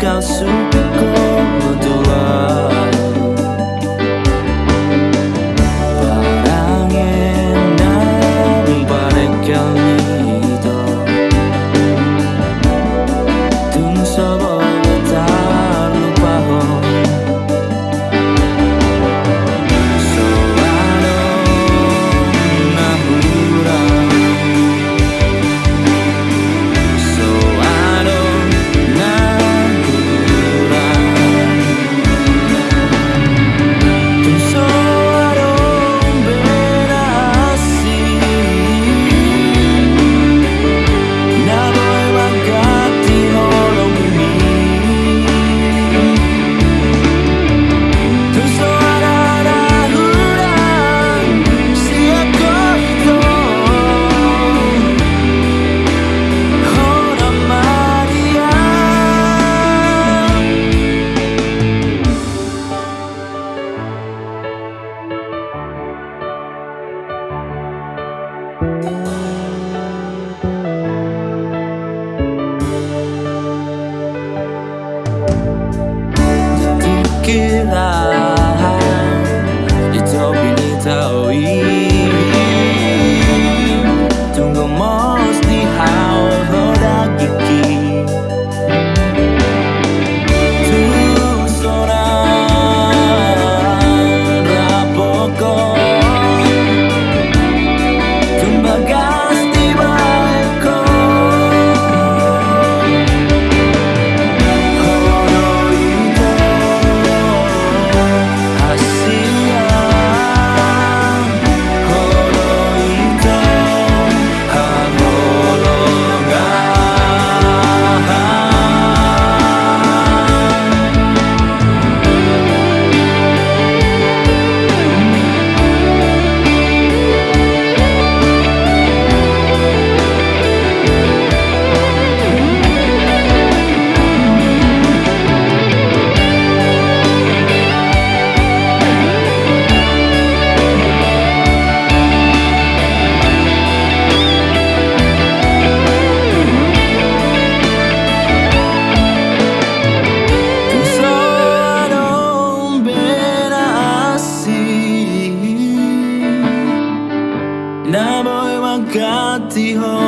告诉别 queda empty home.